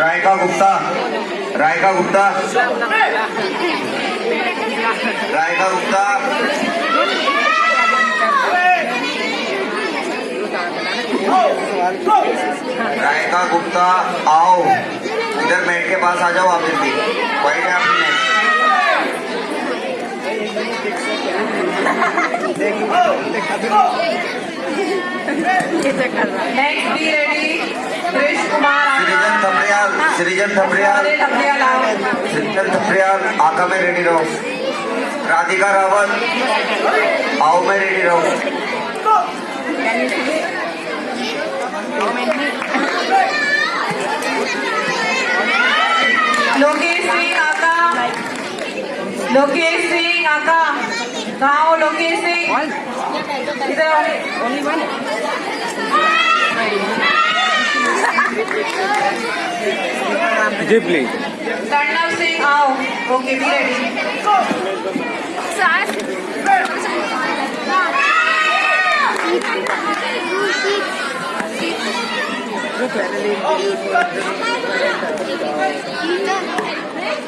रायका गुप्ता। रायका गुप्ता। रायका गुप्ता। रायका गुप्ता, आओ। इधर मैट के पास आ जाओ आप जल्दी। है। आपकी नेट नेक्स्ट टपरिया लाओ सृजन थपड़ियाल आका में रेडी रहो। राधिका रावत आओ में रेडी रहो। लोकेश सिंह आका। लोकेश सिंह आका। कहाँ हो लोकेश सिंह इधर जी प्लीज कर्णव सिंह आओ ओके बी रेडी